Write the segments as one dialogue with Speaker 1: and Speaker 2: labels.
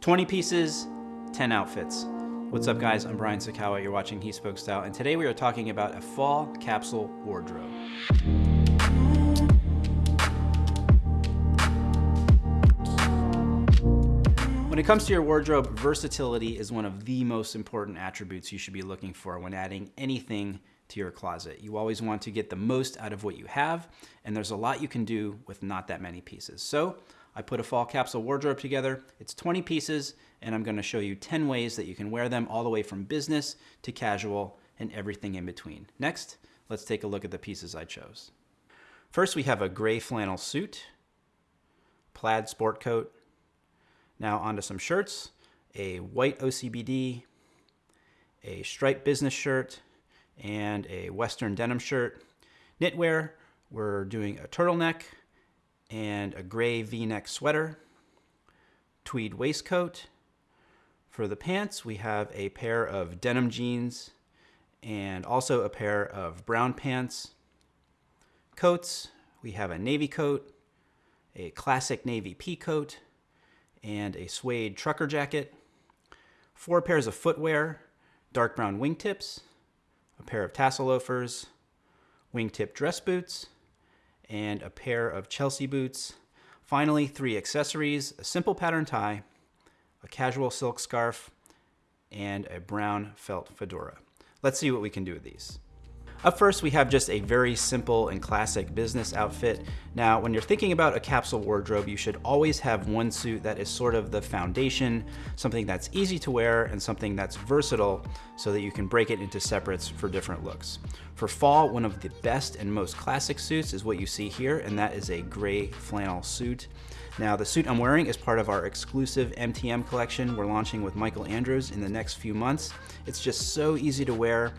Speaker 1: 20 pieces, 10 outfits. What's up guys, I'm Brian Sacawa, you're watching He Spoke Style, and today we are talking about a fall capsule wardrobe. When it comes to your wardrobe, versatility is one of the most important attributes you should be looking for when adding anything to your closet. You always want to get the most out of what you have, and there's a lot you can do with not that many pieces. So I put a fall capsule wardrobe together. It's 20 pieces, and I'm gonna show you 10 ways that you can wear them all the way from business to casual and everything in between. Next, let's take a look at the pieces I chose. First, we have a gray flannel suit, plaid sport coat. Now onto some shirts, a white OCBD, a striped business shirt, and a Western denim shirt. Knitwear, we're doing a turtleneck and a gray v-neck sweater, tweed waistcoat. For the pants, we have a pair of denim jeans and also a pair of brown pants. Coats, we have a navy coat, a classic navy pea coat, and a suede trucker jacket. Four pairs of footwear, dark brown wingtips, a pair of tassel loafers, wingtip dress boots, and a pair of Chelsea boots. Finally, three accessories, a simple pattern tie, a casual silk scarf, and a brown felt fedora. Let's see what we can do with these. Up first, we have just a very simple and classic business outfit. Now, when you're thinking about a capsule wardrobe, you should always have one suit that is sort of the foundation, something that's easy to wear and something that's versatile so that you can break it into separates for different looks. For fall, one of the best and most classic suits is what you see here, and that is a gray flannel suit. Now, the suit I'm wearing is part of our exclusive MTM collection we're launching with Michael Andrews in the next few months. It's just so easy to wear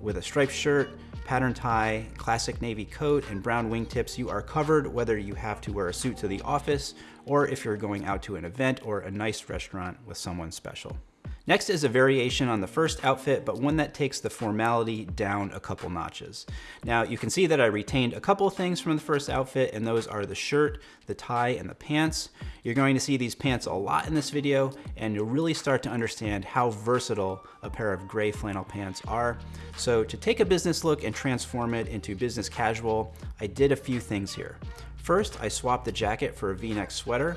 Speaker 1: with a striped shirt, pattern tie, classic navy coat, and brown wingtips, you are covered whether you have to wear a suit to the office or if you're going out to an event or a nice restaurant with someone special. Next is a variation on the first outfit, but one that takes the formality down a couple notches. Now you can see that I retained a couple things from the first outfit, and those are the shirt, the tie, and the pants. You're going to see these pants a lot in this video, and you'll really start to understand how versatile a pair of gray flannel pants are. So to take a business look and transform it into business casual, I did a few things here. First, I swapped the jacket for a v-neck sweater.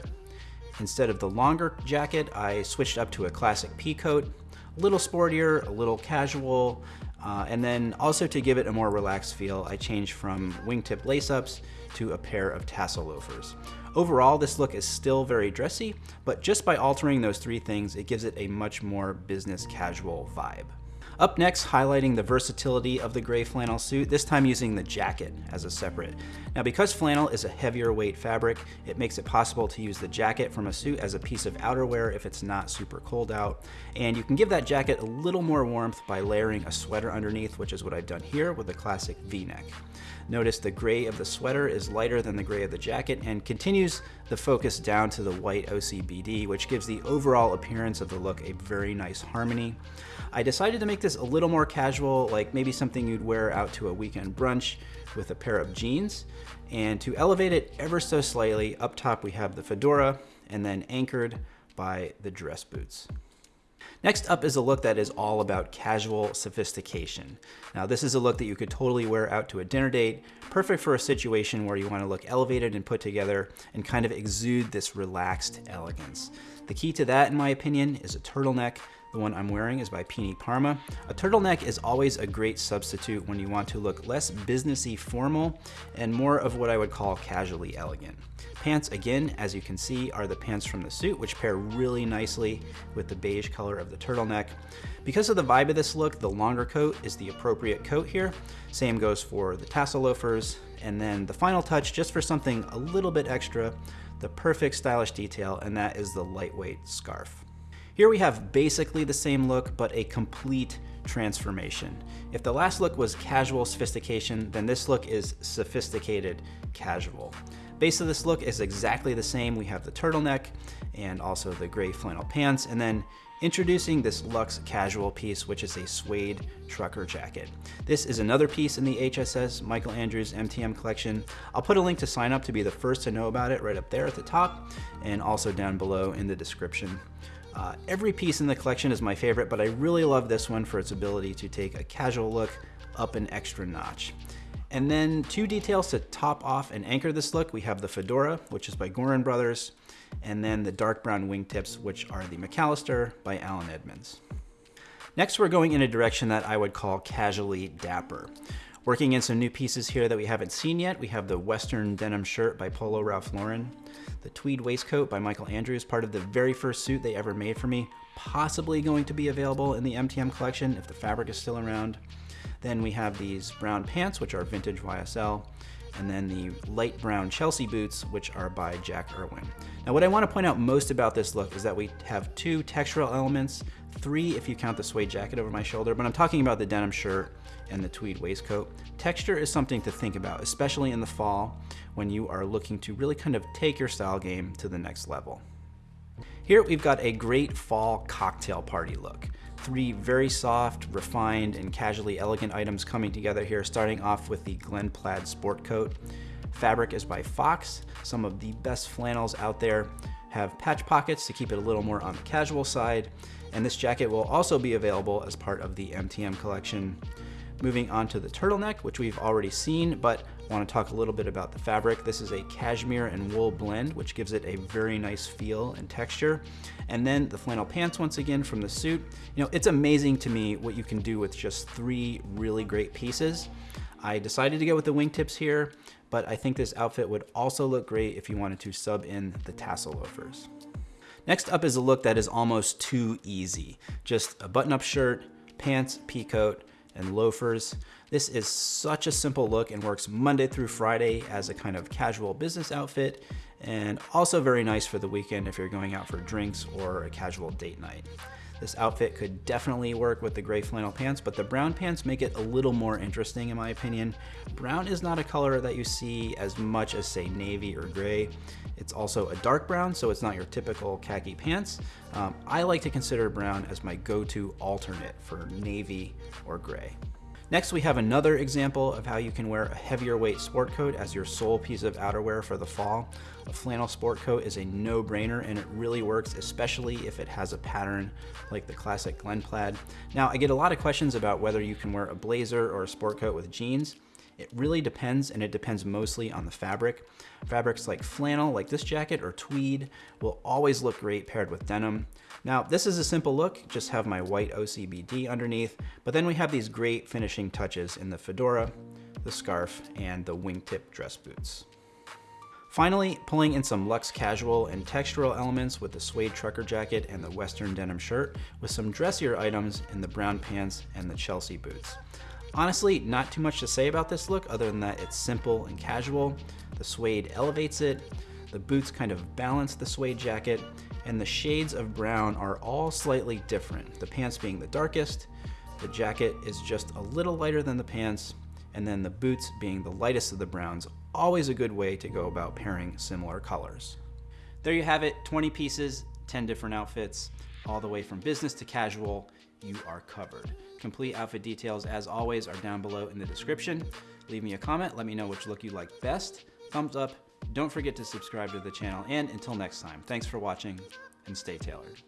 Speaker 1: Instead of the longer jacket, I switched up to a classic pea coat, a little sportier, a little casual, uh, and then also to give it a more relaxed feel, I changed from wingtip lace-ups to a pair of tassel loafers. Overall, this look is still very dressy, but just by altering those three things, it gives it a much more business casual vibe. Up next, highlighting the versatility of the gray flannel suit, this time using the jacket as a separate. Now because flannel is a heavier weight fabric, it makes it possible to use the jacket from a suit as a piece of outerwear if it's not super cold out. And you can give that jacket a little more warmth by layering a sweater underneath, which is what I've done here with a classic v-neck. Notice the gray of the sweater is lighter than the gray of the jacket and continues the focus down to the white OCBD, which gives the overall appearance of the look a very nice harmony. I decided to make this a little more casual, like maybe something you'd wear out to a weekend brunch with a pair of jeans. And to elevate it ever so slightly, up top we have the fedora and then anchored by the dress boots. Next up is a look that is all about casual sophistication. Now this is a look that you could totally wear out to a dinner date, perfect for a situation where you want to look elevated and put together and kind of exude this relaxed elegance. The key to that, in my opinion, is a turtleneck the one I'm wearing is by Pini Parma. A turtleneck is always a great substitute when you want to look less businessy formal and more of what I would call casually elegant. Pants, again, as you can see, are the pants from the suit, which pair really nicely with the beige color of the turtleneck. Because of the vibe of this look, the longer coat is the appropriate coat here. Same goes for the tassel loafers. And then the final touch, just for something a little bit extra, the perfect stylish detail, and that is the lightweight scarf. Here we have basically the same look, but a complete transformation. If the last look was casual sophistication, then this look is sophisticated casual. Base of this look is exactly the same. We have the turtleneck and also the gray flannel pants, and then introducing this luxe casual piece, which is a suede trucker jacket. This is another piece in the HSS Michael Andrews MTM collection. I'll put a link to sign up to be the first to know about it right up there at the top and also down below in the description. Uh, every piece in the collection is my favorite, but I really love this one for its ability to take a casual look up an extra notch. And then two details to top off and anchor this look. We have the fedora, which is by Gorin Brothers, and then the dark brown wingtips, which are the McAllister by Allen Edmonds. Next, we're going in a direction that I would call casually dapper. Working in some new pieces here that we haven't seen yet, we have the Western denim shirt by Polo Ralph Lauren, the tweed waistcoat by Michael Andrews, part of the very first suit they ever made for me, possibly going to be available in the MTM collection if the fabric is still around. Then we have these brown pants, which are vintage YSL, and then the light brown Chelsea boots, which are by Jack Erwin. Now what I wanna point out most about this look is that we have two textural elements, three if you count the suede jacket over my shoulder, but I'm talking about the denim shirt and the tweed waistcoat. Texture is something to think about, especially in the fall when you are looking to really kind of take your style game to the next level. Here we've got a great fall cocktail party look. Three very soft, refined, and casually elegant items coming together here, starting off with the Glen Plaid Sport Coat. Fabric is by Fox. Some of the best flannels out there have patch pockets to keep it a little more on the casual side. And this jacket will also be available as part of the MTM collection. Moving on to the turtleneck, which we've already seen, but I want to talk a little bit about the fabric. This is a cashmere and wool blend, which gives it a very nice feel and texture. And then the flannel pants once again from the suit. You know, it's amazing to me what you can do with just three really great pieces. I decided to go with the wingtips here, but I think this outfit would also look great if you wanted to sub in the tassel loafers. Next up is a look that is almost too easy. Just a button-up shirt, pants, pea coat, and loafers. This is such a simple look and works Monday through Friday as a kind of casual business outfit and also very nice for the weekend if you're going out for drinks or a casual date night. This outfit could definitely work with the gray flannel pants, but the brown pants make it a little more interesting in my opinion. Brown is not a color that you see as much as say navy or gray. It's also a dark brown, so it's not your typical khaki pants. Um, I like to consider brown as my go-to alternate for navy or gray. Next, we have another example of how you can wear a heavier weight sport coat as your sole piece of outerwear for the fall. A flannel sport coat is a no-brainer and it really works, especially if it has a pattern like the classic Glen Plaid. Now, I get a lot of questions about whether you can wear a blazer or a sport coat with jeans. It really depends, and it depends mostly on the fabric. Fabrics like flannel, like this jacket, or tweed will always look great paired with denim. Now, this is a simple look, just have my white OCBD underneath, but then we have these great finishing touches in the fedora, the scarf, and the wingtip dress boots. Finally, pulling in some luxe casual and textural elements with the suede trucker jacket and the western denim shirt with some dressier items in the brown pants and the Chelsea boots. Honestly, not too much to say about this look other than that it's simple and casual. The suede elevates it, the boots kind of balance the suede jacket, and the shades of brown are all slightly different. The pants being the darkest, the jacket is just a little lighter than the pants, and then the boots being the lightest of the browns. Always a good way to go about pairing similar colors. There you have it, 20 pieces, 10 different outfits, all the way from business to casual, you are covered. Complete outfit details, as always, are down below in the description. Leave me a comment, let me know which look you like best. Thumbs up, don't forget to subscribe to the channel, and until next time, thanks for watching, and stay tailored.